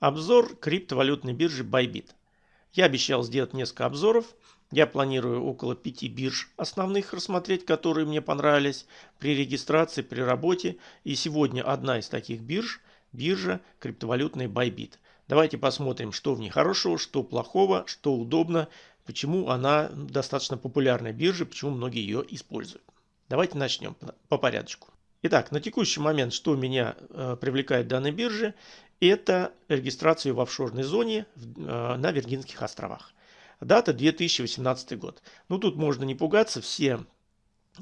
Обзор криптовалютной биржи Bybit. Я обещал сделать несколько обзоров. Я планирую около пяти бирж основных рассмотреть, которые мне понравились при регистрации, при работе. И сегодня одна из таких бирж – биржа криптовалютная Bybit. Давайте посмотрим, что в ней хорошего, что плохого, что удобно, почему она достаточно популярная биржа, почему многие ее используют. Давайте начнем по порядку. Итак, на текущий момент, что меня э, привлекает данной бирже, это регистрация в офшорной зоне э, на Виргинских островах. Дата 2018 год. Ну тут можно не пугаться, все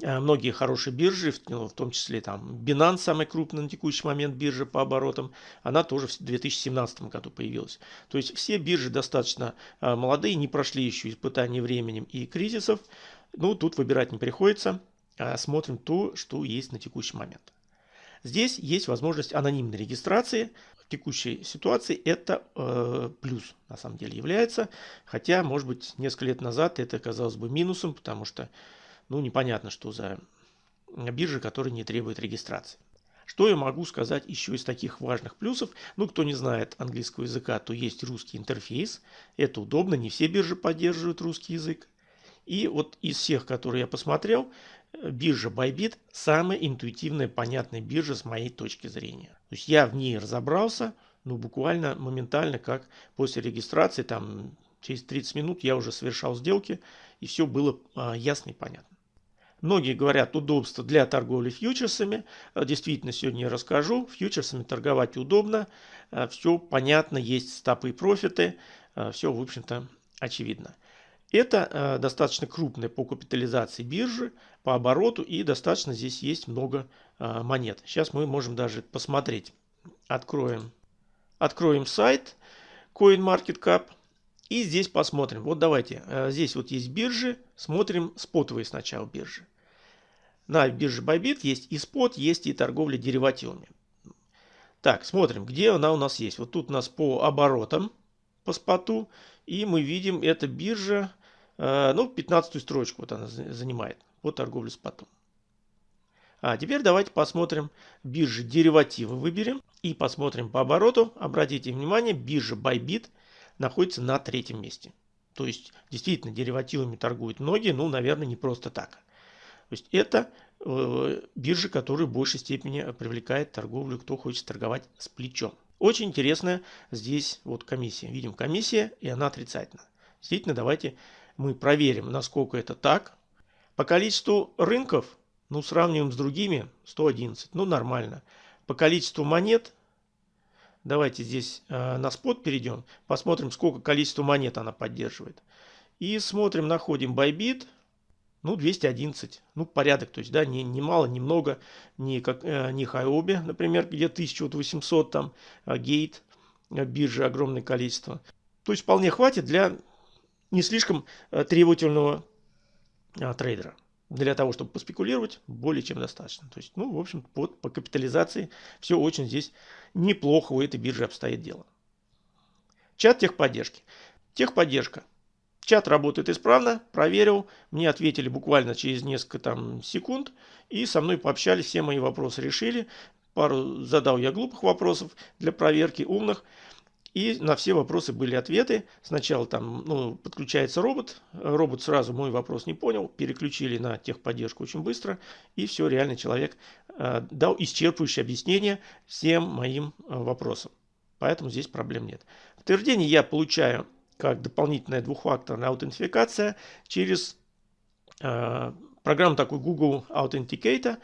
э, многие хорошие биржи, в, ну, в том числе там Binance, самый крупный на текущий момент биржа по оборотам, она тоже в 2017 году появилась. То есть все биржи достаточно э, молодые, не прошли еще испытания временем и кризисов. Ну тут выбирать не приходится, смотрим то, что есть на текущий момент. Здесь есть возможность анонимной регистрации текущей ситуации это э, плюс на самом деле является. Хотя, может быть, несколько лет назад это казалось бы минусом, потому что, ну, непонятно, что за биржа, которая не требует регистрации. Что я могу сказать еще из таких важных плюсов? Ну, кто не знает английского языка, то есть русский интерфейс. Это удобно, не все биржи поддерживают русский язык. И вот из всех, которые я посмотрел, биржа Bybit самая интуитивная, понятная биржа с моей точки зрения. То есть я в ней разобрался, ну буквально моментально, как после регистрации, там через 30 минут я уже совершал сделки, и все было а, ясно и понятно. Многие говорят удобство для торговли фьючерсами. А, действительно, сегодня я расскажу. Фьючерсами торговать удобно. А, все понятно, есть стопы и профиты. А, все, в общем-то, очевидно. Это э, достаточно крупная по капитализации биржи, по обороту и достаточно здесь есть много э, монет. Сейчас мы можем даже посмотреть. Откроем, откроем сайт CoinMarketCap и здесь посмотрим. Вот давайте, э, здесь вот есть биржи, смотрим спотовые сначала биржи. На бирже Bybit есть и спот, есть и торговля деривативами. Так, смотрим, где она у нас есть. Вот тут у нас по оборотам, по споту. И мы видим, эта биржа ну, 15 строчку вот она занимает по торговле спотом. А теперь давайте посмотрим биржи деривативы выберем и посмотрим по обороту. Обратите внимание, биржа Bybit находится на третьем месте. То есть действительно деривативами торгуют многие, ну, наверное, не просто так. То есть это э, биржа, которая в большей степени привлекает торговлю, кто хочет торговать с плечом. Очень интересная здесь вот комиссия. Видим комиссия и она отрицательна. Действительно, давайте мы проверим, насколько это так. По количеству рынков, ну, сравниваем с другими, 111, ну, нормально. По количеству монет, давайте здесь э, на спот перейдем, посмотрим, сколько количество монет она поддерживает. И смотрим, находим Bybit, ну, 211, ну, порядок, то есть, да, не, не мало, не много, не, как, э, не Хайоби, например, где 1800, там, Gate, э, биржи огромное количество. То есть, вполне хватит для не слишком э, требовательного а, трейдера. Для того, чтобы поспекулировать, более чем достаточно. То есть, ну, в общем, под, по капитализации все очень здесь неплохо у этой биржи обстоит дело. Чат техподдержки. Техподдержка. Чат работает исправно, проверил, мне ответили буквально через несколько там секунд, и со мной пообщались, все мои вопросы решили. Пару задал я глупых вопросов для проверки, умных. И на все вопросы были ответы. Сначала там ну, подключается робот. Робот сразу мой вопрос не понял. Переключили на техподдержку очень быстро. И все, реально человек э, дал исчерпывающее объяснение всем моим э, вопросам. Поэтому здесь проблем нет. Подтверждение я получаю как дополнительная двухфакторная аутентификация через э, программу такой Google Authenticator.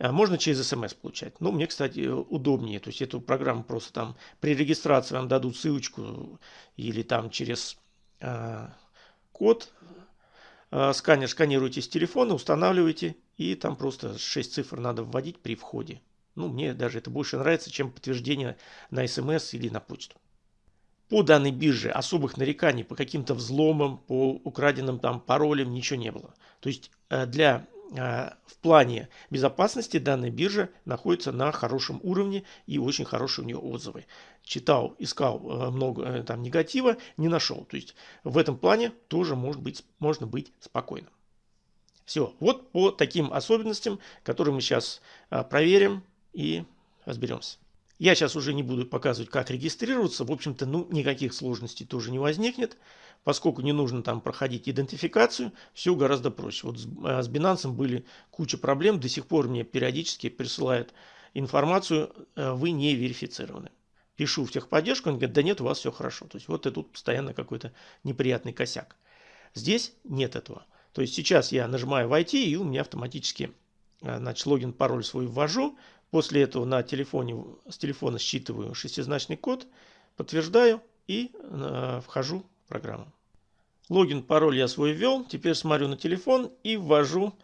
А можно через смс получать. Ну, мне, кстати, удобнее. То есть эту программу просто там при регистрации вам дадут ссылочку или там через э, код э, сканер сканируете с телефона, устанавливаете и там просто 6 цифр надо вводить при входе. Ну, мне даже это больше нравится, чем подтверждение на смс или на почту. По данной бирже особых нареканий по каким-то взломам, по украденным там паролям ничего не было. То есть э, для в плане безопасности данная биржа находится на хорошем уровне и очень хорошие у нее отзывы. Читал, искал э, много э, там негатива, не нашел. То есть в этом плане тоже может быть, можно быть спокойным. Все, вот по таким особенностям, которые мы сейчас а, проверим и разберемся. Я сейчас уже не буду показывать, как регистрироваться. В общем-то, ну, никаких сложностей тоже не возникнет. Поскольку не нужно там проходить идентификацию, все гораздо проще. Вот с, э, с Binance были куча проблем. До сих пор мне периодически присылают информацию, э, вы не верифицированы. Пишу в техподдержку, он говорит, да нет, у вас все хорошо. То есть вот это тут постоянно какой-то неприятный косяк. Здесь нет этого. То есть сейчас я нажимаю «Войти», и у меня автоматически э, значит, логин, пароль свой ввожу. После этого на телефоне, с телефона считываю шестизначный код, подтверждаю и э, вхожу в программу. Логин, пароль я свой ввел. Теперь смотрю на телефон и ввожу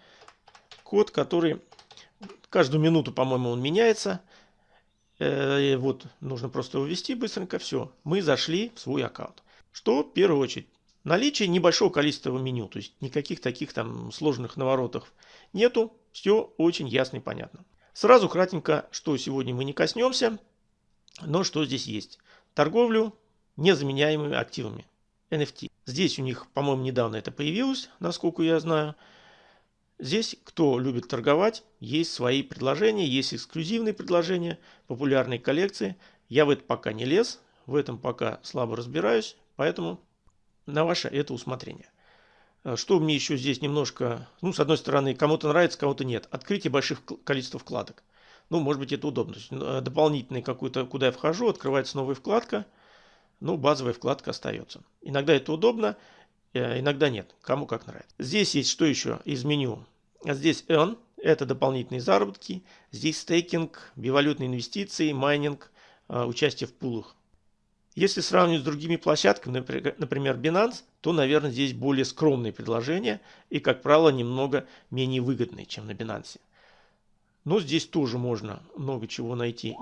код, который каждую минуту, по-моему, он меняется. Э, вот, нужно просто ввести быстренько. Все, мы зашли в свой аккаунт. Что в первую очередь Наличие небольшого количества меню, то есть никаких таких там сложных наворотов нету, все очень ясно и понятно. Сразу кратенько, что сегодня мы не коснемся, но что здесь есть. Торговлю незаменяемыми активами, NFT. Здесь у них, по-моему, недавно это появилось, насколько я знаю. Здесь, кто любит торговать, есть свои предложения, есть эксклюзивные предложения, популярные коллекции. Я в это пока не лез, в этом пока слабо разбираюсь, поэтому на ваше это усмотрение. Э, что мне еще здесь немножко, ну, с одной стороны, кому-то нравится, кому-то нет. Открытие больших количества вкладок. Ну, может быть, это удобно. Э, дополнительный какой-то, куда я вхожу, открывается новая вкладка. Ну, базовая вкладка остается. Иногда это удобно, э, иногда нет. Кому как нравится. Здесь есть что еще из меню. Здесь Earn. Это дополнительные заработки. Здесь стейкинг, бивалютные инвестиции, майнинг, участие в пулах. Если сравнивать с другими площадками, например Binance, то, наверное, здесь более скромные предложения и, как правило, немного менее выгодные, чем на Binance. Но здесь тоже можно много чего найти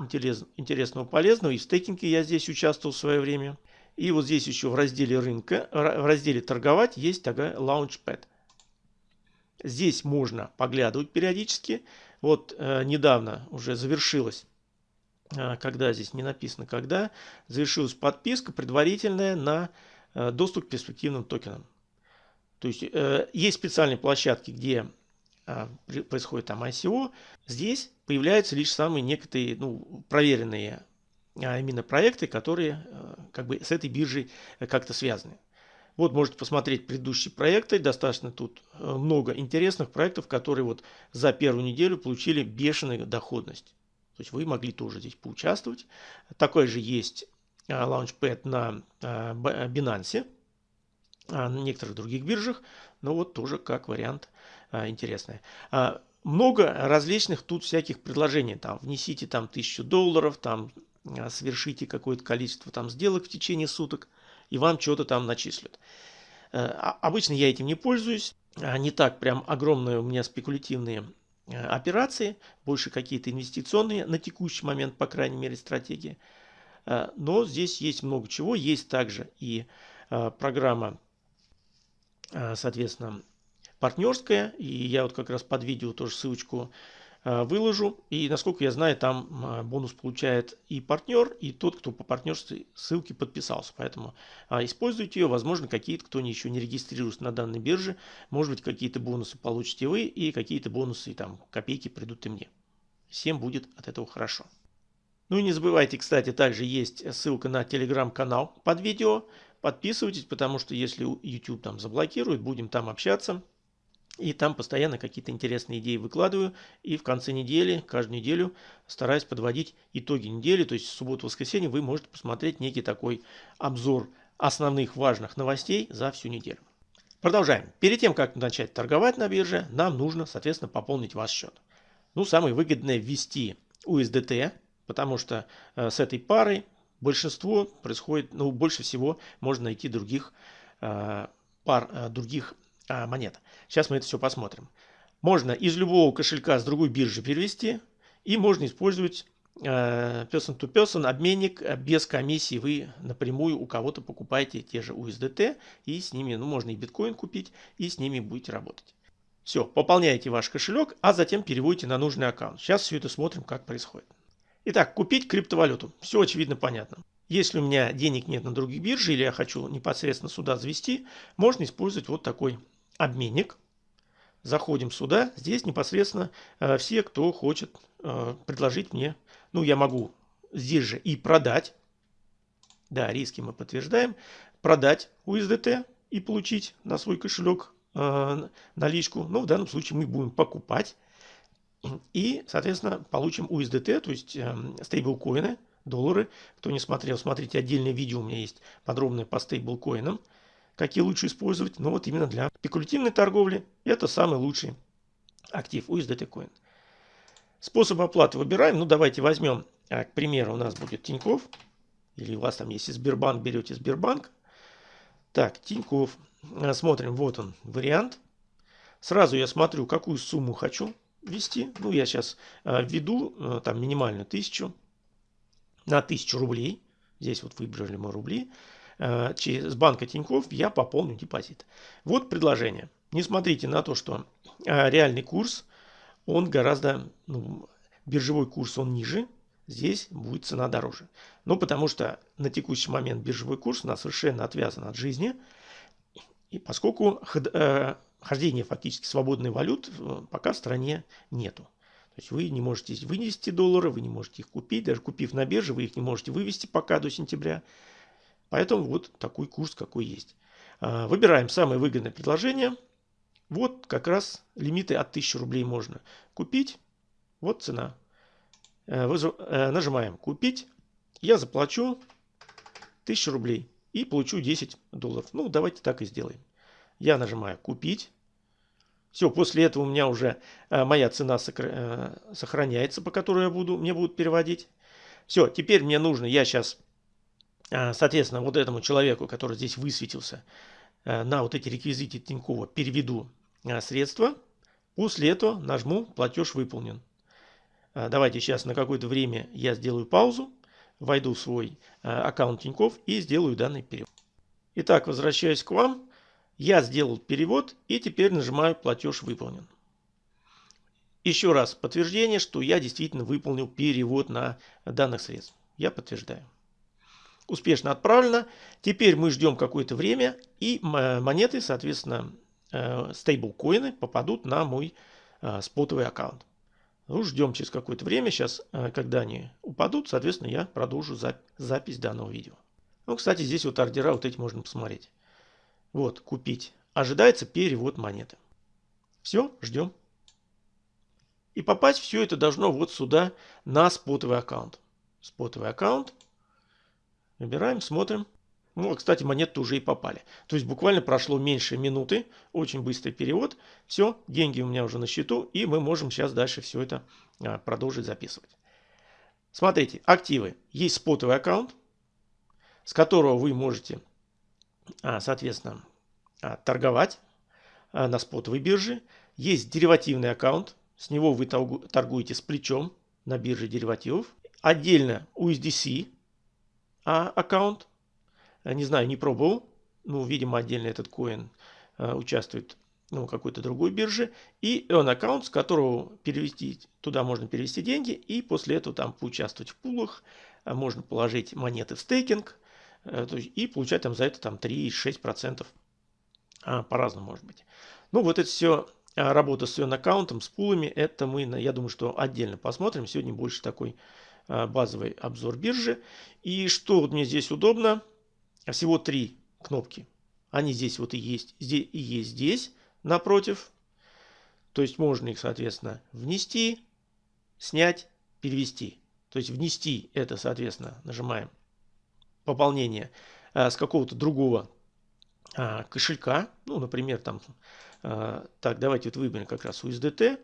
интересного, полезного. И в стейкинге я здесь участвовал в свое время. И вот здесь еще в разделе рынка, в разделе торговать есть такая Launchpad. Здесь можно поглядывать периодически. Вот э, недавно уже завершилась когда здесь не написано когда, завершилась подписка предварительная на э, доступ к перспективным токенам. То есть э, есть специальные площадки, где а, происходит там ICO. Здесь появляются лишь самые некоторые ну, проверенные а именно проекты, которые э, как бы с этой биржей как-то связаны. Вот можете посмотреть предыдущие проекты. Достаточно тут много интересных проектов, которые вот за первую неделю получили бешеную доходность. То есть вы могли тоже здесь поучаствовать. Такой же есть а, лаунчпэд на а, Binance, а, на некоторых других биржах, но вот тоже как вариант интересный. Много различных тут всяких предложений. Там внесите там тысячу долларов, там совершите какое-то количество там сделок в течение суток, и вам что-то там начислят. Обычно я этим не пользуюсь. Не так прям огромные у меня спекулятивные Э, операции, больше какие-то инвестиционные на текущий момент, по крайней мере, стратегии. Э, но здесь есть много чего. Есть также и э, программа, соответственно, партнерская. И я вот как раз под видео тоже ссылочку Э, выложу. И насколько я знаю, там э, бонус получает и партнер, и тот, кто по партнерской ссылке подписался. Поэтому а, используйте ее. Возможно, какие-то, кто еще не регистрируется на данной бирже, может быть, какие-то бонусы получите вы, и какие-то бонусы, там, копейки придут и мне. Всем будет от этого хорошо. Ну и не забывайте, кстати, также есть ссылка на телеграм-канал под видео. Подписывайтесь, потому что если YouTube там заблокирует, будем там общаться. И там постоянно какие-то интересные идеи выкладываю. И в конце недели, каждую неделю стараюсь подводить итоги недели. То есть субботу-воскресенье вы можете посмотреть некий такой обзор основных важных новостей за всю неделю. Продолжаем. Перед тем, как начать торговать на бирже, нам нужно, соответственно, пополнить ваш счет. Ну, самое выгодное ввести USDT, потому что э, с этой парой большинство происходит, ну, больше всего можно найти других э, пар, э, других а, монет. Сейчас мы это все посмотрим. Можно из любого кошелька с другой биржи перевести. И можно использовать э, person to person обменник э, без комиссии. Вы напрямую у кого-то покупаете те же USDT. И с ними, ну можно и биткоин купить. И с ними будете работать. Все, пополняете ваш кошелек, а затем переводите на нужный аккаунт. Сейчас все это смотрим, как происходит. Итак, купить криптовалюту. Все очевидно понятно. Если у меня денег нет на других бирже или я хочу непосредственно сюда завести, можно использовать вот такой обменник. Заходим сюда. Здесь непосредственно э, все, кто хочет э, предложить мне, ну, я могу здесь же и продать. Да, риски мы подтверждаем. Продать USDT и получить на свой кошелек э, наличку. Но в данном случае мы будем покупать. И, соответственно, получим USDT, то есть э, стейблкоины, доллары. Кто не смотрел, смотрите отдельное видео у меня есть подробное по стейблкоинам. Какие лучше использовать. Но вот именно для спекулятивной торговли это самый лучший актив USDT Coin. Способ оплаты выбираем. Ну, давайте возьмем, а, к примеру, у нас будет Тиньков. Или у вас там, если Сбербанк, берете Сбербанк. Так, Тиньков. А, смотрим, вот он, вариант. Сразу я смотрю, какую сумму хочу ввести. Ну, я сейчас а, введу там минимальную тысячу на тысячу рублей. Здесь вот выбрали мы рубли. Через банка Тиньков я пополню депозит. Вот предложение. Не смотрите на то, что реальный курс он гораздо, ну, биржевой курс он ниже, здесь будет цена дороже. Ну, потому что на текущий момент биржевой курс у нас совершенно отвязан от жизни, и поскольку э, хождения фактически свободной валют э, пока в стране нету. То есть вы не можете вынести доллары, вы не можете их купить, даже купив на бирже, вы их не можете вывести пока до сентября. Поэтому вот такой курс, какой есть. А, выбираем самое выгодное предложение – вот как раз лимиты от 1000 рублей можно купить. Вот цена. Э, э, нажимаем «Купить». Я заплачу 1000 рублей и получу 10 долларов. Ну, давайте так и сделаем. Я нажимаю «Купить». Все, после этого у меня уже э, моя цена сохраняется, по которой я буду, мне будут переводить. Все, теперь мне нужно, я сейчас, соответственно, вот этому человеку, который здесь высветился, Э, на вот эти реквизиты Тинькова переведу э, средства. После этого нажму «Платеж выполнен». Э, давайте сейчас на какое-то время я сделаю паузу, войду в свой аккаунт Тиньков и сделаю данный перевод. Итак, возвращаюсь к вам. Я сделал перевод и теперь нажимаю «Платеж выполнен». Еще раз подтверждение, что я действительно выполнил перевод на данных средств. Я подтверждаю успешно отправлено. Теперь мы ждем какое-то время и монеты, соответственно, э, стейблкоины попадут на мой э, спотовый аккаунт. Ну, ждем через какое-то время. Сейчас, э, когда они упадут, соответственно, я продолжу запись данного видео. Ну, кстати, здесь вот ордера вот эти можно посмотреть. Вот, купить. Ожидается перевод монеты. Все, ждем. И попасть все это должно вот сюда на спотовый аккаунт. Спотовый аккаунт. Выбираем, смотрим. Ну, кстати, монеты уже и попали. То есть буквально прошло меньше минуты. Очень быстрый перевод. Все, деньги у меня уже на счету. И мы можем сейчас дальше все это а, продолжить записывать. Смотрите, активы. Есть спотовый аккаунт, с которого вы можете, а, соответственно, а, торговать на спотовой бирже. Есть деривативный аккаунт. С него вы торгуете с плечом на бирже деривативов. Отдельно USDC а, аккаунт. Э, не знаю, не пробовал. Ну, видимо, отдельно этот коин а, участвует ну, какой-то другой бирже. И он аккаунт, с которого перевести, туда можно перевести деньги. И после этого там поучаствовать в пулах. А можно положить монеты в стейкинг. А, и получать там за это там 3-6%. А, по-разному может быть. Ну, вот это все работа с аккаунтом, с пулами, это мы, я думаю, что отдельно посмотрим. Сегодня больше такой базовый обзор биржи. И что вот мне здесь удобно, всего три кнопки. Они здесь вот и есть, здесь и есть здесь, напротив. То есть можно их, соответственно, внести, снять, перевести. То есть внести это, соответственно, нажимаем пополнение а, с какого-то другого а, кошелька. Ну, например, там, так, давайте вот выберем как раз USDT.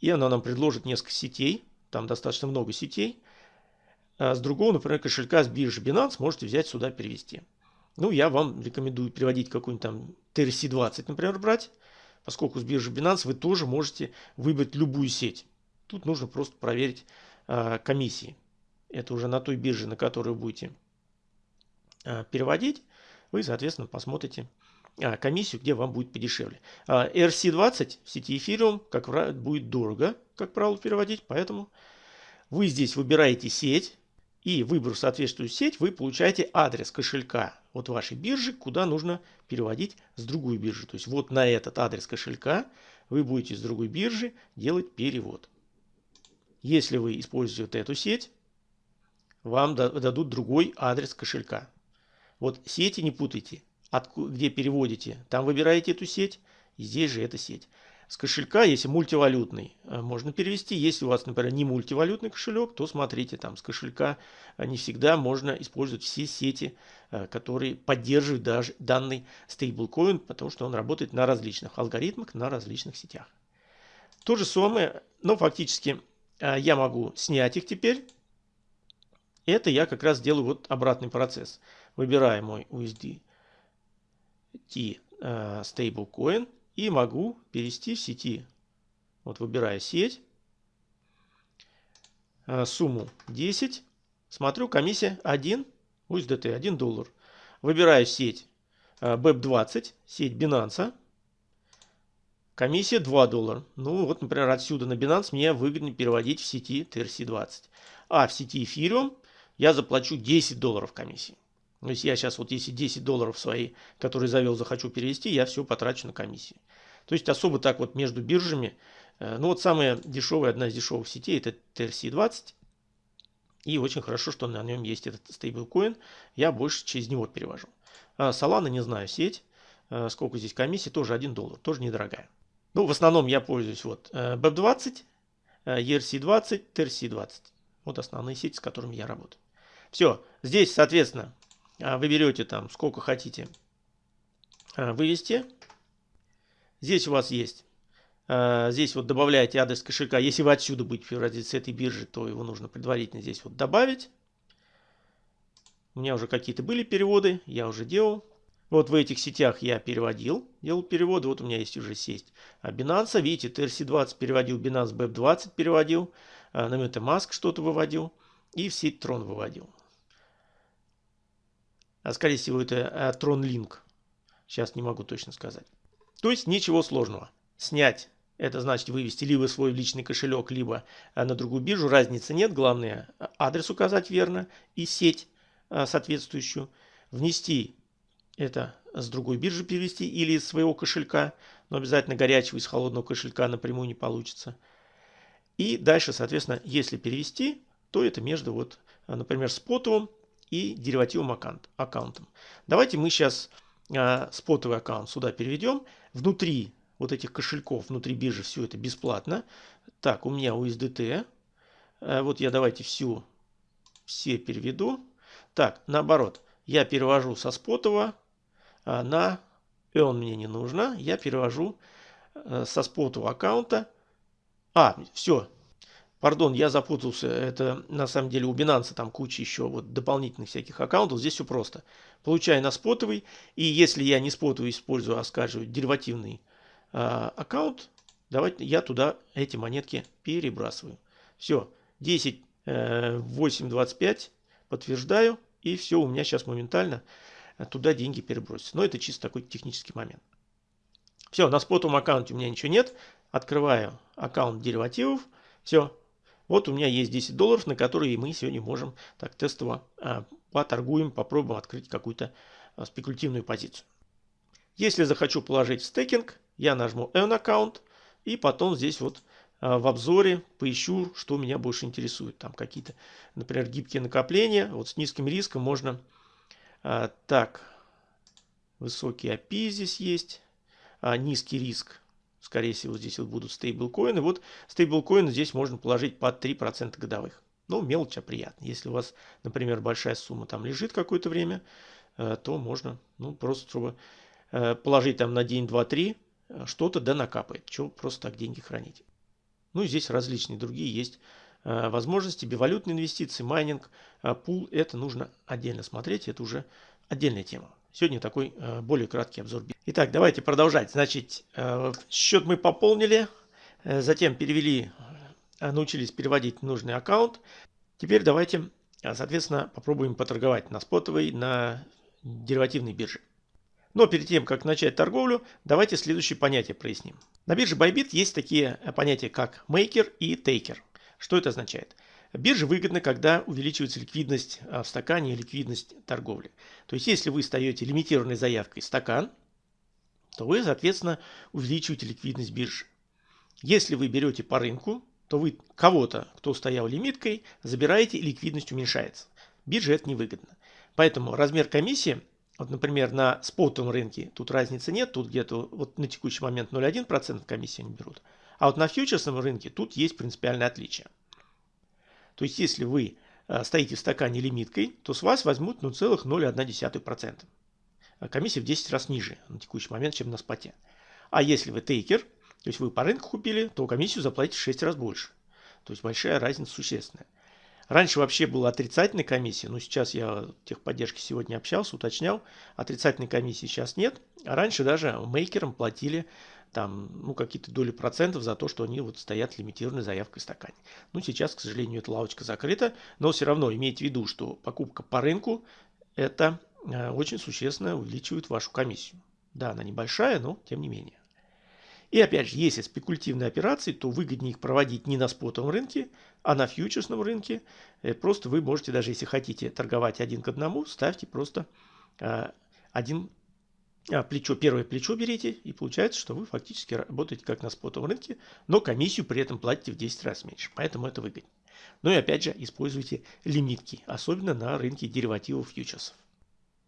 И она нам предложит несколько сетей. Там достаточно много сетей. А с другого, например, кошелька с биржи Binance можете взять сюда перевести. Ну, я вам рекомендую переводить какой-нибудь там TRC20, например, брать. Поскольку с биржи Binance вы тоже можете выбрать любую сеть. Тут нужно просто проверить а, комиссии. Это уже на той бирже, на которую будете а, переводить. Вы, соответственно, посмотрите а, комиссию, где вам будет подешевле. А, RC20 в сети Ethereum, как правило, будет дорого, как правило, переводить. Поэтому вы здесь выбираете сеть, и выбрав соответствующую сеть, вы получаете адрес кошелька от вашей биржи, куда нужно переводить с другой биржи. То есть вот на этот адрес кошелька вы будете с другой биржи делать перевод. Если вы используете вот эту сеть, вам дадут другой адрес кошелька. Вот сети не путайте, где переводите, там выбираете эту сеть, и здесь же эта сеть. С кошелька, если мультивалютный, э, можно перевести. Если у вас, например, не мультивалютный кошелек, то смотрите, там с кошелька э, не всегда можно использовать все сети, э, которые поддерживают даже данный стейблкоин, потому что он работает на различных алгоритмах, на различных сетях. То же самое, но фактически я могу снять их теперь. Это я как раз делаю вот обратный процесс. Выбираю мой USDT стейблкоин и могу перевести в сети. Вот выбираю сеть, э, сумму 10, смотрю комиссия 1 USDT, 1 доллар. Выбираю сеть BEP20, э, сеть Binance, комиссия 2 доллара. Ну вот, например, отсюда на Binance мне выгодно переводить в сети TRC20. А в сети Ethereum я заплачу 10 долларов комиссии. То есть я сейчас вот если 10 долларов свои, которые завел, захочу перевести, я все потрачу на комиссии. То есть особо так вот между биржами. Э, ну вот самая дешевая, одна из дешевых сетей это TRC20. И очень хорошо, что на нем есть этот стейблкоин. Я больше через него перевожу. А Solana, не знаю, сеть. Э, сколько здесь комиссии, тоже 1 доллар, тоже недорогая. Ну, в основном я пользуюсь вот BEP20, ERC20, TRC20. Вот основные сети, с которыми я работаю. Все, здесь, соответственно, вы берете там сколько хотите а, вывести. Здесь у вас есть, а, здесь вот добавляете адрес кошелька. Если вы отсюда будете переводить с этой биржи, то его нужно предварительно здесь вот добавить. У меня уже какие-то были переводы, я уже делал. Вот в этих сетях я переводил, делал переводы. Вот у меня есть уже сеть Binance. Видите, TRC20 переводил, Binance BEP20 переводил, на MetaMask что-то выводил и в сеть Tron выводил. А скорее всего это э, Tron Link. Сейчас не могу точно сказать. То есть ничего сложного. Снять это значит вывести либо свой личный кошелек, либо э, на другую биржу. Разницы нет. Главное адрес указать верно и сеть соответствующую. Внести это с другой биржи перевести или из своего кошелька. Но обязательно горячего из холодного кошелька напрямую не получится. И дальше, соответственно, если перевести, то это между, вот, например, спотовым и деривативным аккаунт, аккаунтом. Давайте мы сейчас э, спотовый аккаунт сюда переведем. Внутри вот этих кошельков, внутри биржи все это бесплатно. Так, у меня USDT. Э, вот я давайте всю, все переведу. Так, наоборот, я перевожу со спотового э, на он мне не нужно. Я перевожу э, со спотового аккаунта. А, все, Пардон, я запутался. Это на самом деле у Binance там куча еще вот дополнительных всяких аккаунтов. Здесь все просто. Получаю на спотовый. И если я не спотовый использую, а скажу деривативный э, аккаунт, давайте я туда эти монетки перебрасываю. Все. 10, э, 8, 25. Подтверждаю. И все, у меня сейчас моментально туда деньги перебросятся. Но это чисто такой технический момент. Все, на спотовом аккаунте у меня ничего нет. Открываю аккаунт деривативов. Все, вот у меня есть 10 долларов, на которые мы сегодня можем так тестово а, поторгуем, попробуем открыть какую-то а, спекулятивную позицию. Если захочу положить в стейкинг, я нажму Earn Account и потом здесь вот а, в обзоре поищу, что меня больше интересует. Там какие-то, например, гибкие накопления. Вот с низким риском можно... А, так, высокий API здесь есть. А, низкий риск Скорее всего, здесь вот будут стейблкоины. Вот стейблкоины здесь можно положить под 3% годовых. Ну, мелочь, а приятно. Если у вас, например, большая сумма там лежит какое-то время, э, то можно, ну, просто чтобы э, положить там на день, два, три, э, что-то да накапает. Чего просто так деньги хранить. Ну, и здесь различные другие есть возможности. Бивалютные инвестиции, майнинг, пул. Это нужно отдельно смотреть. Это уже отдельная тема. Сегодня такой более краткий обзор. Итак, давайте продолжать. Значит, э, счет мы пополнили, э, затем перевели, научились переводить нужный аккаунт. Теперь давайте, соответственно, попробуем поторговать на спотовой, на деривативной бирже. Но перед тем, как начать торговлю, давайте следующие понятия проясним. На бирже Bybit есть такие понятия, как maker и taker. Что это означает? Бирже выгодно, когда увеличивается ликвидность в стакане и ликвидность торговли. То есть, если вы стаете лимитированной заявкой стакан, то вы, соответственно, увеличиваете ликвидность биржи. Если вы берете по рынку, то вы кого-то, кто стоял лимиткой, забираете и ликвидность уменьшается. Бирже это невыгодно. Поэтому размер комиссии, вот, например, на спотовом рынке тут разницы нет, тут где-то вот на текущий момент 0,1% комиссии они берут. А вот на фьючерсном рынке тут есть принципиальное отличие. То есть, если вы э, стоите в стакане лимиткой, то с вас возьмут 0,01%. А комиссия в 10 раз ниже на текущий момент, чем на споте. А если вы тейкер, то есть вы по рынку купили, то комиссию заплатите в 6 раз больше. То есть большая разница существенная. Раньше вообще была отрицательная комиссия, но сейчас я в техподдержке сегодня общался, уточнял. Отрицательной комиссии сейчас нет. А раньше даже мейкерам платили там, ну, какие-то доли процентов за то, что они вот стоят лимитированной заявкой в стакане. Ну, сейчас, к сожалению, эта лавочка закрыта, но все равно имейте в виду, что покупка по рынку – это э, очень существенно увеличивает вашу комиссию. Да, она небольшая, но тем не менее. И опять же, если спекулятивные операции, то выгоднее их проводить не на спотовом рынке, а на фьючерсном рынке. Э, просто вы можете, даже если хотите торговать один к одному, ставьте просто э, один плечо, первое плечо берите, и получается, что вы фактически работаете как на спотовом рынке, но комиссию при этом платите в 10 раз меньше. Поэтому это выгоднее. Ну и опять же, используйте лимитки, особенно на рынке деривативов фьючерсов.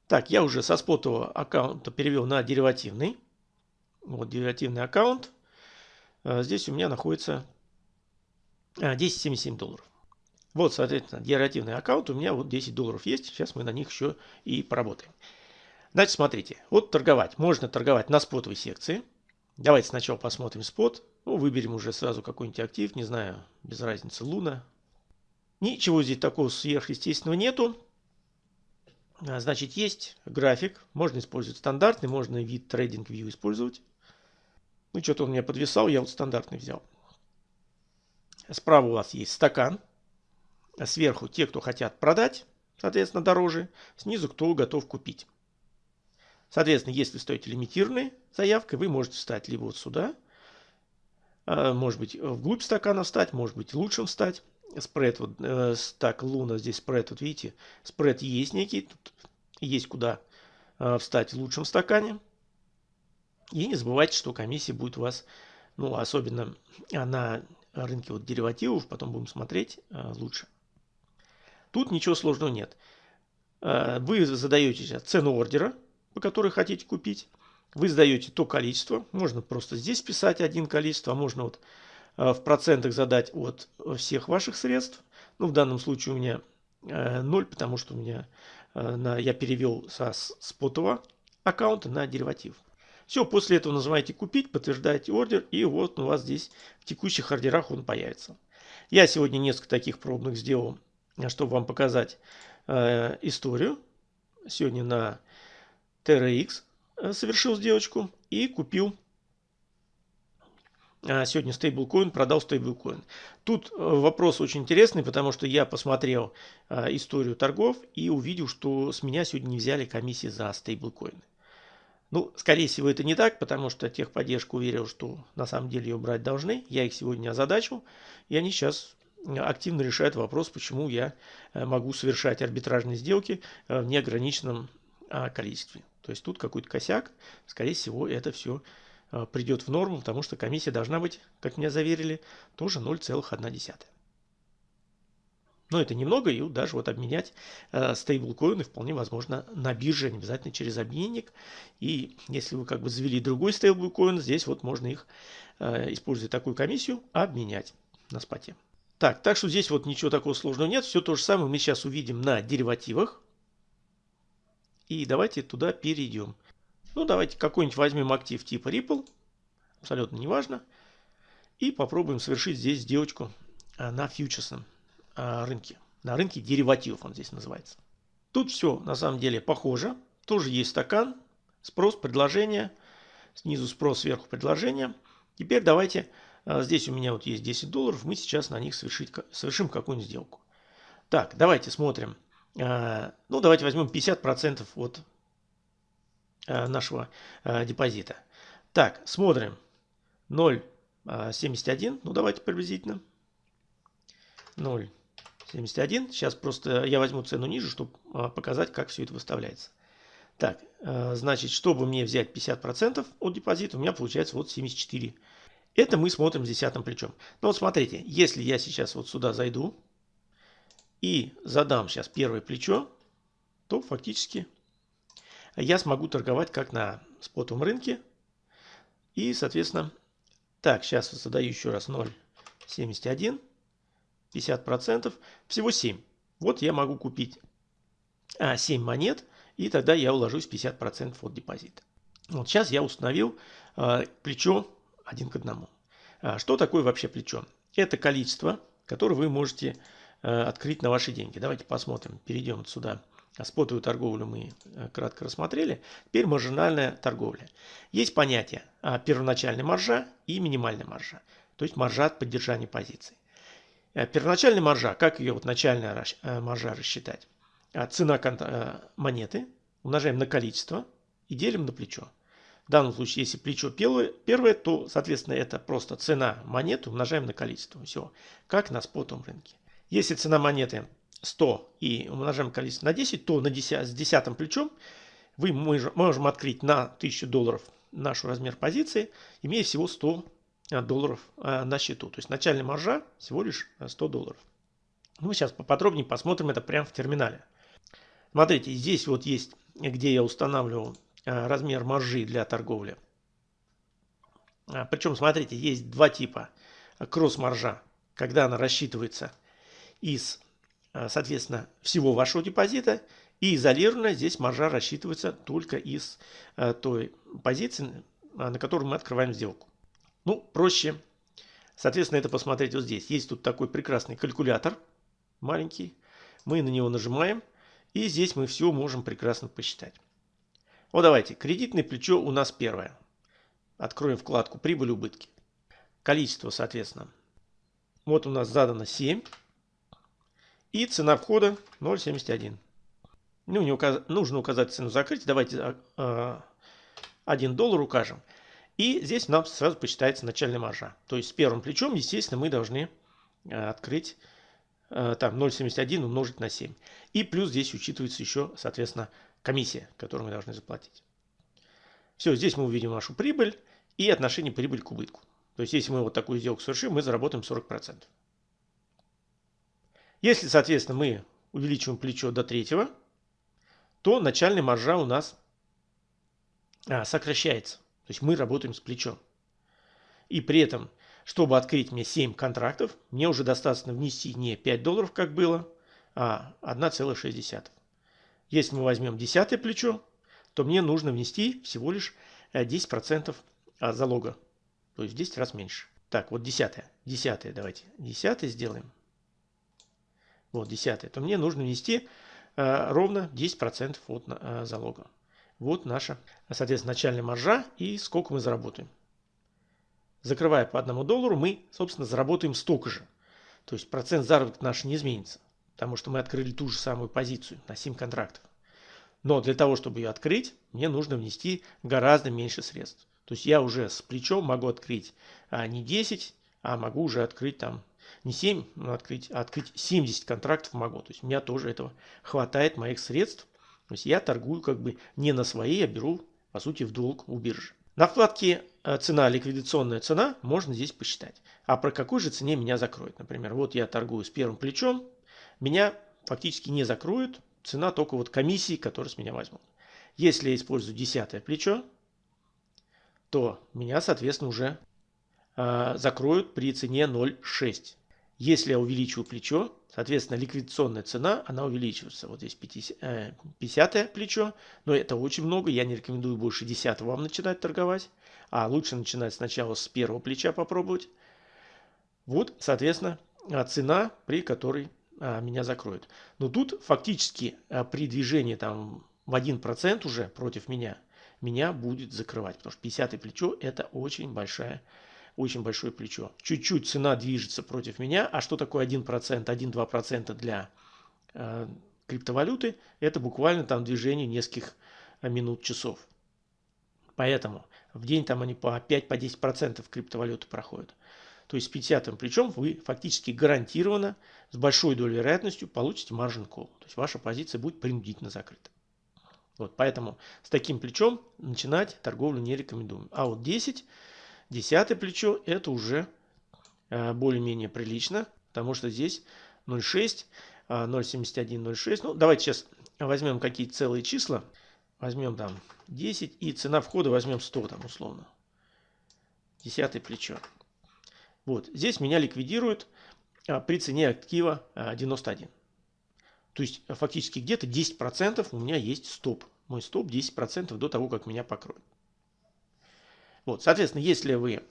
Так, я уже со спотового аккаунта перевел на деривативный. Вот деривативный аккаунт. А, здесь у меня находится 10,77 а, долларов. Вот, соответственно, деривативный аккаунт у меня вот 10 долларов есть. Сейчас мы на них еще и поработаем. Значит, смотрите, вот торговать. Можно торговать на спотовой секции. Давайте сначала посмотрим спот. Ну, выберем уже сразу какой-нибудь актив, не знаю, без разницы, Луна. Ничего здесь такого сверхъестественного нету. А, значит, есть график. Можно использовать стандартный, можно вид Trading View использовать. Ну, что-то он меня подвисал, я вот стандартный взял. Справа у вас есть стакан. Сверху те, кто хотят продать, соответственно, дороже. Снизу, кто готов купить. Соответственно, если стоите лимитированной заявкой, вы можете встать либо вот сюда, а, может быть, вглубь стакана встать, может быть, лучше встать. Спред, вот, э, так, Луна, здесь спред, вот видите, спред есть некий, тут есть куда э, встать в лучшем стакане. И не забывайте, что комиссия будет у вас, ну, особенно на рынке вот деривативов, потом будем смотреть э, лучше. Тут ничего сложного нет. Э, вы задаете цену ордера, по которой хотите купить. Вы сдаете то количество. Можно просто здесь писать один количество, а можно вот в процентах задать от всех ваших средств. Ну, в данном случае у меня 0, потому что у меня на, я перевел со спотового аккаунта на дериватив. Все, после этого нажимаете «Купить», подтверждаете ордер, и вот у вас здесь в текущих ордерах он появится. Я сегодня несколько таких пробных сделал, чтобы вам показать э, историю. Сегодня на TRX э, совершил сделочку и купил э, сегодня стейблкоин, продал стейблкоин. Тут э, вопрос очень интересный, потому что я посмотрел историю торгов и увидел, что с меня сегодня не взяли комиссии за стейблкоины. Ну, скорее всего, это не так, потому что техподдержка уверил, что на самом деле ее брать должны. Я их сегодня озадачил, и они сейчас активно решают вопрос, почему я э, могу совершать арбитражные сделки э, в неограниченном а, количестве. То есть тут какой-то косяк, скорее всего, это все э, придет в норму, потому что комиссия должна быть, как меня заверили, тоже 0,1. Но это немного, и даже вот обменять э, стейблкоины вполне возможно на бирже, не обязательно через обменник. И если вы как бы завели другой стейблкоин, здесь вот можно их, э, используя такую комиссию, обменять на споте. Так, так что здесь вот ничего такого сложного нет. Все то же самое мы сейчас увидим на деривативах. И давайте туда перейдем. Ну, давайте какой-нибудь возьмем актив типа Ripple. Абсолютно неважно. И попробуем совершить здесь сделочку э, на фьючерсном а, рынке. На рынке деривативов он здесь называется. Тут все на самом деле похоже. Тоже есть стакан, спрос, предложение. Снизу спрос, сверху предложение. Теперь давайте, а, здесь у меня вот есть 10 долларов, мы сейчас на них совершить, совершим какую-нибудь сделку. Так, давайте смотрим. А, ну, давайте возьмем 50% от нашего депозита. Так, смотрим. 0,71, ну давайте приблизительно. 0. 71. Сейчас просто я возьму цену ниже, чтобы показать, как все это выставляется. Так, э, значит, чтобы мне взять 50% от депозита, у меня получается вот 74. Это мы смотрим с десятым плечом. Но вот смотрите, если я сейчас вот сюда зайду и задам сейчас первое плечо, то фактически я смогу торговать как на спотовом рынке. И, соответственно, так, сейчас задаю еще раз 0,71, 50%, всего 7. Вот я могу купить а, 7 монет, и тогда я уложусь 50% от депозита. Вот сейчас я установил а, плечо один к одному. А, что такое вообще плечо? Это количество, которое вы можете а, открыть на ваши деньги. Давайте посмотрим, перейдем сюда Спотовую торговлю мы э, кратко рассмотрели. Теперь маржинальная торговля. Есть понятие а, первоначальная маржа и минимальная маржа. То есть маржа от поддержания позиций. Э, первоначальная маржа, как ее вот начальная э, маржа рассчитать? А, цена монеты умножаем на количество и делим на плечо. В данном случае, если плечо первое, то, соответственно, это просто цена монеты умножаем на количество. Все, как на спотовом рынке. Если цена монеты 100 и умножаем количество на 10, то на 10, с десятым плечом вы можем открыть на 1000 долларов наш размер позиции, имея всего 100 э, долларов э, на счету. То есть начальная маржа всего лишь 100 долларов. Мы сейчас поподробнее посмотрим это прямо в терминале. Смотрите, здесь вот есть, где я устанавливаю размер маржи для торговли. Причем, смотрите, есть два типа кросс-маржа, когда она рассчитывается из соответственно, всего вашего депозита. И изолированно здесь маржа рассчитывается только из э, той позиции, э, на которую мы открываем сделку. Ну, проще, соответственно, это посмотреть вот здесь. Есть тут такой прекрасный калькулятор, маленький. Мы на него нажимаем, и здесь мы все можем прекрасно посчитать. Вот давайте, кредитное плечо у нас первое. Откроем вкладку «Прибыль-убытки». Количество, соответственно. Вот у нас задано 7. И цена входа 0,71. Ну, не указ... Нужно указать цену закрытия. Давайте э, а, 1 а, доллар укажем. И здесь нам сразу посчитается начальная маржа. То есть с первым плечом, естественно, мы должны э, открыть там 0,71 умножить на 7. И плюс здесь учитывается еще, соответственно, комиссия, которую мы должны заплатить. Все, здесь мы увидим нашу прибыль и отношение прибыль к убытку. То есть если мы вот такую сделку совершим, мы заработаем 40%. Если, соответственно, мы увеличиваем плечо до третьего, то начальная маржа у нас а, сокращается. То есть мы работаем с плечом. И при этом, чтобы открыть мне 7 контрактов, мне уже достаточно внести не 5 долларов, как было, а 1,6. Если мы возьмем десятое плечо, то мне нужно внести всего лишь 10% э, залога. То есть в 10 раз меньше. Так, вот десятое. Десятое давайте. Десятое сделаем вот 10, то мне нужно внести э, ровно 10% от э, залога. Вот наша, соответственно, начальная маржа и сколько мы заработаем. Закрывая по одному доллару, мы, собственно, заработаем столько же. То есть процент заработка наш не изменится, потому что мы открыли ту же самую позицию на 7 контрактов. Но для того, чтобы ее открыть, мне нужно внести гораздо меньше средств. То есть я уже с плечом могу открыть а, не 10, а могу уже открыть там не 7, но открыть, а открыть 70 контрактов могу. То есть у меня тоже этого хватает моих средств. То есть я торгую как бы не на свои, я беру по сути в долг у биржи. На вкладке э, цена, ликвидационная цена можно здесь посчитать. А про какой же цене меня закроют? Например, вот я торгую с первым плечом, меня фактически не закроют, цена только вот комиссии, которые с меня возьмут. Если я использую десятое плечо, то меня, соответственно, уже закроют при цене 0,6. Если я увеличиваю плечо, соответственно, ликвидационная цена, она увеличивается. Вот здесь 50, э, 50 плечо, но это очень много, я не рекомендую больше 10 вам начинать торговать, а лучше начинать сначала с первого плеча попробовать. Вот, соответственно, а, цена, при которой меня закроют. Но тут фактически при движении там в 1% уже против меня, меня будет закрывать, потому что 50 плечо это очень большая очень большое плечо. Чуть-чуть цена движется против меня. А что такое 1%, 1-2% для э, криптовалюты? Это буквально там движение нескольких э, минут, часов. Поэтому в день там они по 5-10% по криптовалюты проходят. То есть с 50 плечом вы фактически гарантированно с большой долей вероятностью получите margin call. То есть ваша позиция будет принудительно закрыта. Вот, поэтому с таким плечом начинать торговлю не рекомендуем. А вот 10 Десятое плечо это уже э, более-менее прилично, потому что здесь 0,6. 0.7106. Ну, давайте сейчас возьмем какие-то целые числа. Возьмем там 10 и цена входа возьмем 100 там условно. Десятое плечо. Вот, здесь меня ликвидируют а, при цене актива 91. А, То есть фактически где-то 10% у меня есть стоп. Мой стоп 10% до того, как меня покроют. Вот, соответственно, если вы...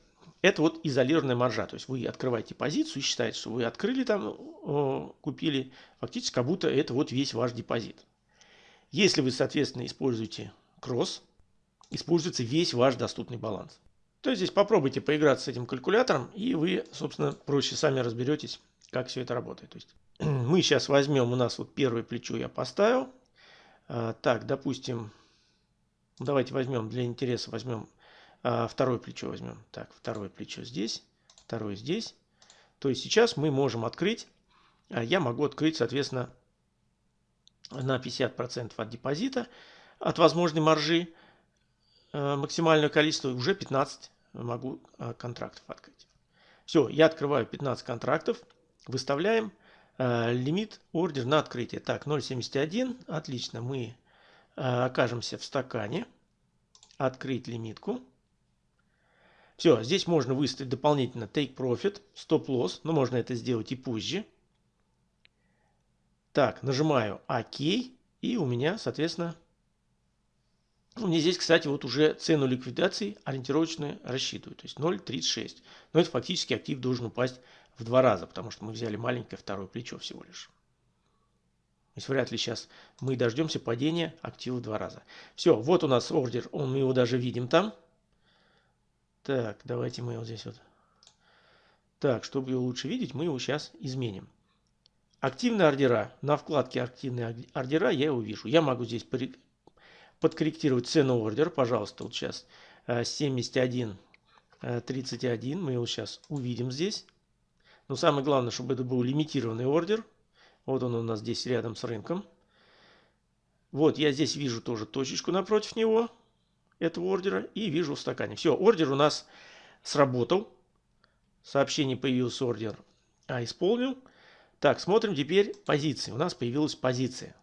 Это вот изолированная маржа. То есть вы открываете позицию и считаете, что вы открыли там, купили, фактически как будто это вот весь ваш депозит. Если вы, соответственно, используете кросс, используется весь ваш доступный баланс. То есть здесь попробуйте поиграться с этим калькулятором, и вы, собственно, проще сами разберетесь, как все это работает. То есть мы сейчас возьмем, у нас вот первое плечо я поставил. А, так, допустим, давайте возьмем для интереса, возьмем второе плечо возьмем. Так, второе плечо здесь, второе здесь. То есть сейчас мы можем открыть, а, я могу открыть, соответственно, на 50% от депозита, от возможной маржи, а, максимальное количество, уже 15 могу контрактов открыть. Все, я открываю 15 контрактов, выставляем лимит ордер на открытие. Так, 0.71, отлично, мы окажемся в стакане, открыть лимитку. Все, здесь можно выставить дополнительно Take Profit, Stop Loss, но можно это сделать и позже. Так, нажимаю ОК, и у меня, соответственно, у меня здесь, кстати, вот уже цену ликвидации ориентировочно рассчитываю, то есть 0.36. Но это фактически актив должен упасть в два раза, потому что мы взяли маленькое второе плечо всего лишь. То есть вряд ли сейчас мы дождемся падения актива в два раза. Все, вот у нас ордер, мы его даже видим там. Так, давайте мы вот здесь вот. Так, чтобы его лучше видеть, мы его сейчас изменим. Активные ордера. На вкладке активные ордера я его вижу. Я могу здесь подкорректировать цену ордера. Пожалуйста, вот сейчас 71 э, 31. Э, мы его сейчас увидим здесь. Но самое главное, чтобы это был лимитированный ордер. Вот он у нас здесь рядом с рынком. Вот я здесь вижу тоже точечку напротив него этого ордера и вижу в стакане. Все, ордер у нас сработал. Сообщение появился ордер. А, исполнил. Так, смотрим теперь позиции. У нас появилась позиция.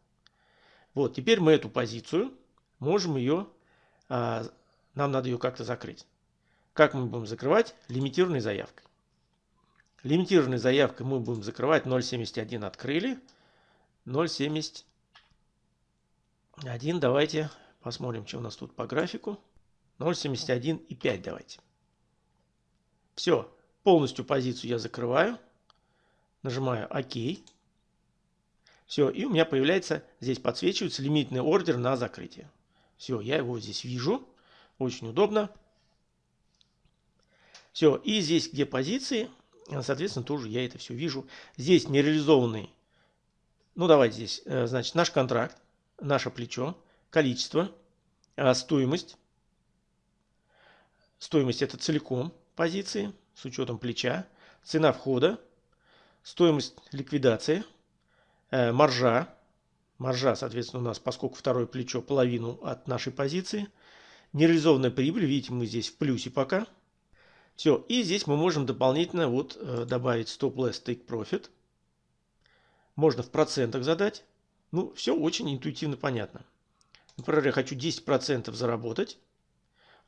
Вот, теперь мы эту позицию можем ее, а, нам надо ее как-то закрыть. Как мы будем закрывать? Лимитированной заявкой. Лимитированной заявкой мы будем закрывать 0.71 открыли. 0.71 давайте Посмотрим, что у нас тут по графику. 0.71 и 5 давайте. Все, полностью позицию я закрываю. Нажимаю ОК. Все, и у меня появляется, здесь подсвечивается лимитный ордер на закрытие. Все, я его здесь вижу. Очень удобно. Все, и здесь, где позиции, соответственно, тоже я это все вижу. Здесь нереализованный, ну давайте здесь, э, значит, наш контракт, наше плечо количество, а стоимость. Стоимость это целиком позиции с учетом плеча, цена входа, стоимость ликвидации, э, маржа. Маржа, соответственно, у нас, поскольку второе плечо половину от нашей позиции. Нереализованная прибыль, видите, мы здесь в плюсе пока. Все, и здесь мы можем дополнительно вот э, добавить stop loss take profit. Можно в процентах задать. Ну, все очень интуитивно понятно. Например, я хочу 10% заработать,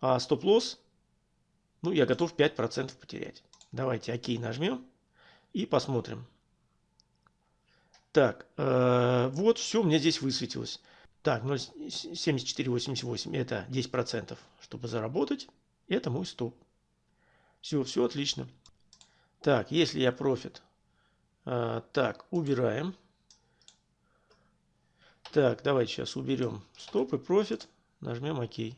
а стоп-лосс, ну, я готов 5% потерять. Давайте ОК нажмем и посмотрим. Так, э, вот все у меня здесь высветилось. Так, 0,7488 это 10%, чтобы заработать. Это мой стоп. Все, все отлично. Так, если я профит, э, так, убираем. Так, давайте сейчас уберем стоп и профит. Нажмем ОК.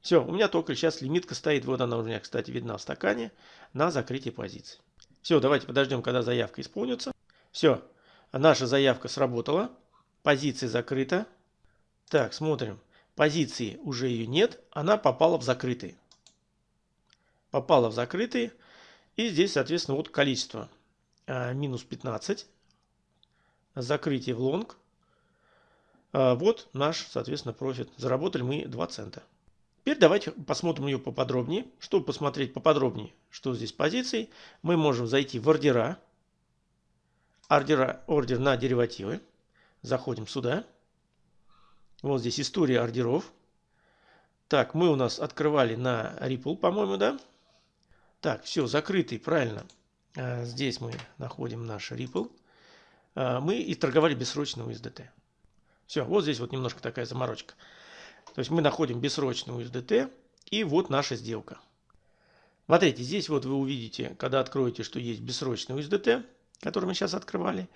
Все, у меня только сейчас лимитка стоит. Вот она у меня, кстати, видна в стакане на закрытие позиции. Все, давайте подождем, когда заявка исполнится. Все, наша заявка сработала. Позиция закрыта. Так, смотрим. Позиции уже ее нет. Она попала в закрытые. Попала в закрытые. И здесь, соответственно, вот количество. А, минус 15. Закрытие в лонг. А, вот наш, соответственно, профит. Заработали мы 2 цента. Теперь давайте посмотрим ее поподробнее. Чтобы посмотреть поподробнее, что здесь позиций, мы можем зайти в ордера. ордера, ордер на деривативы. Заходим сюда. Вот здесь история ордеров. Так, мы у нас открывали на Ripple, по-моему, да? Так, все, закрытый, правильно. А, здесь мы находим наш Ripple. А, мы и торговали бессрочно USDT. Все, вот здесь вот немножко такая заморочка. То есть мы находим бессрочную USDT и вот наша сделка. Смотрите, здесь вот вы увидите, когда откроете, что есть бессрочный USDT, который мы сейчас открывали.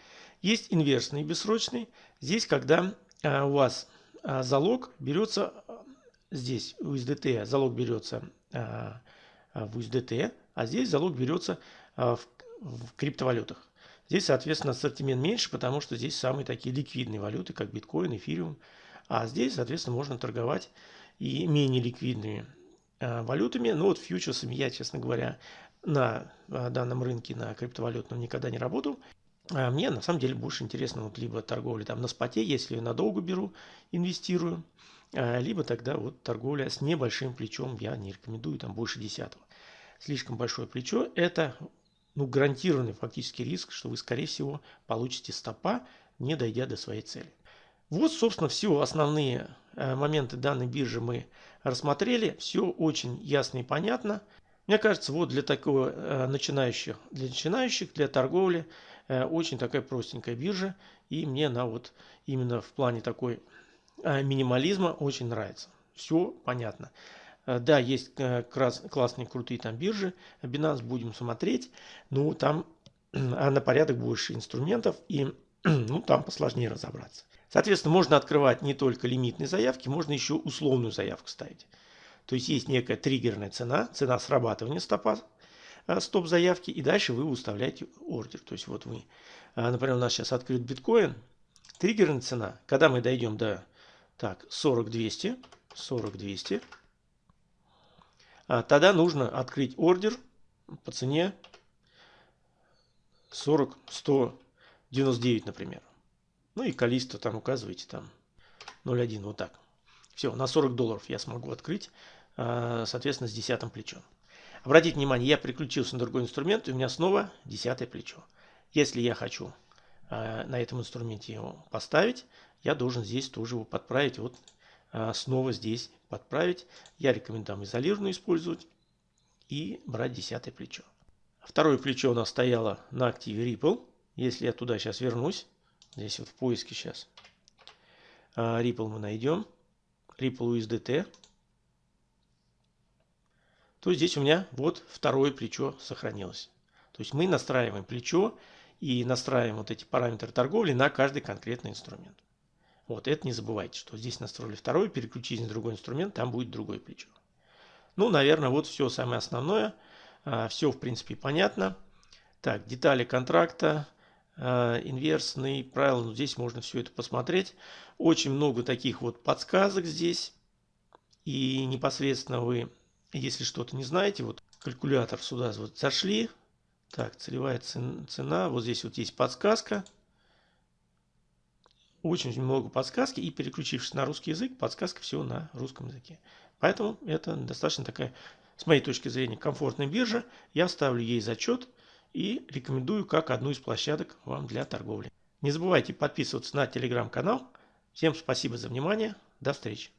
Есть инверсный бессрочный. Здесь, когда а, у вас а, залог берется здесь USDT, залог берется а, в USDT, а здесь залог берется в, в криптовалютах. Здесь, соответственно, ассортимент меньше, потому что здесь самые такие ликвидные валюты, как биткоин, эфириум. А здесь, соответственно, можно торговать и менее ликвидными э, валютами. Но вот фьючерсами я, честно говоря, на э, данном рынке, на криптовалютном никогда не работал. А мне на самом деле больше интересно вот либо торговля там на споте, если надолго беру, инвестирую, э, либо тогда вот торговля с небольшим плечом, я не рекомендую, там больше десятого. Слишком большое плечо – это ну, гарантированный фактически риск, что вы, скорее всего, получите стопа, не дойдя до своей цели. Вот, собственно, все основные э, моменты данной биржи мы рассмотрели. Все очень ясно и понятно. Мне кажется, вот для такого э, начинающих, для начинающих, для торговли э, очень такая простенькая биржа. И мне она вот именно в плане такой минимализма очень нравится. Все понятно. Э, да, есть э, классные, крутые там биржи. Binance будем смотреть. Ну, там а на порядок больше инструментов. И ну, там посложнее разобраться. Соответственно, можно открывать не только лимитные заявки, можно еще условную заявку ставить. То есть есть некая триггерная цена, цена срабатывания стопа, э, стоп заявки, и дальше вы выставляете ордер. То есть вот вы, например, у нас сейчас открыт биткоин, триггерная цена, когда мы дойдем до так, 40 200, 40 200, а тогда нужно открыть ордер по цене 40 199, например. Ну и количество там указываете там 0,1, вот так. Все, на 40 долларов я смогу открыть, а, соответственно, с десятым плечом. Обратите внимание, я переключился на другой инструмент, и у меня снова десятое плечо. Если я хочу а, на этом инструменте его поставить, я должен здесь тоже его подправить вот а, снова здесь подправить. Я рекомендую там изолированную использовать и брать десятое плечо. Второе плечо у нас стояло на активе Ripple. Если я туда сейчас вернусь, здесь вот в поиске сейчас, а, Ripple мы найдем, Ripple USDT, то здесь у меня вот второе плечо сохранилось. То есть мы настраиваем плечо и настраиваем вот эти параметры торговли на каждый конкретный инструмент. Вот, это не забывайте, что здесь настроили второй, переключите на другой инструмент, там будет другое плечо. Ну, наверное, вот все самое основное. А, все, в принципе, понятно. Так, детали контракта, а, инверсные правила, ну, здесь можно все это посмотреть. Очень много таких вот подсказок здесь. И непосредственно вы, если что-то не знаете, вот калькулятор сюда вот зашли. Так, целевая цена, вот здесь вот есть подсказка очень много подсказки, и переключившись на русский язык, подсказка все на русском языке. Поэтому это достаточно такая, с моей точки зрения, комфортная биржа. Я ставлю ей зачет и рекомендую как одну из площадок вам для торговли. Не забывайте подписываться на телеграм-канал. Всем спасибо за внимание. До встречи.